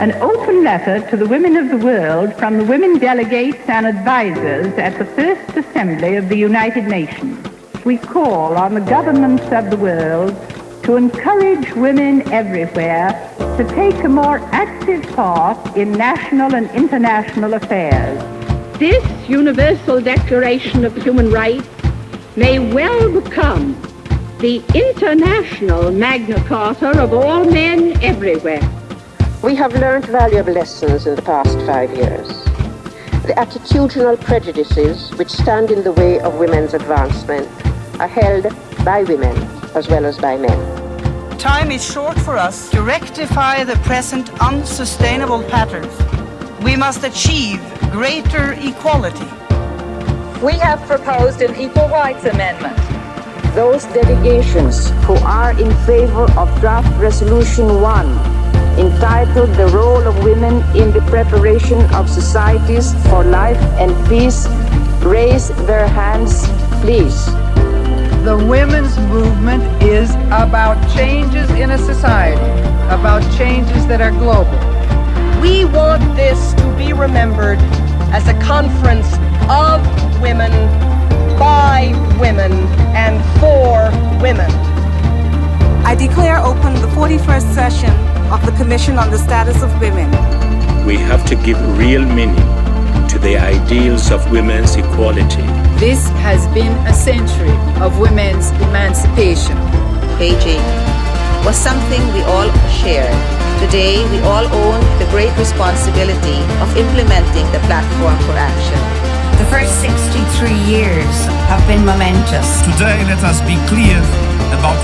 an open letter to the women of the world from the women delegates and advisers at the First Assembly of the United Nations. We call on the governments of the world to encourage women everywhere to take a more active part in national and international affairs. This Universal Declaration of Human Rights may well become the international Magna Carta of all men everywhere. We have learned valuable lessons in the past five years. The attitudinal prejudices which stand in the way of women's advancement are held by women as well as by men. Time is short for us to rectify the present unsustainable patterns. We must achieve greater equality. We have proposed an Equal Rights Amendment. Those delegations who are in favor of Draft Resolution 1, entitled The Role of Women in the Preparation of Societies for Life and Peace, raise their hands, please. The women's movement is about changes in a society, about changes that are global. We want this to be remembered as a conference of women, by women, and for women. I declare open the 41st session of the Commission on the Status of Women. We have to give real meaning to the ideals of women's equality. This has been a century of women's emancipation. Beijing was something we all shared. Today, we all own the great responsibility of implementing the platform for action. The first 63 years have been momentous. Today, let us be clear about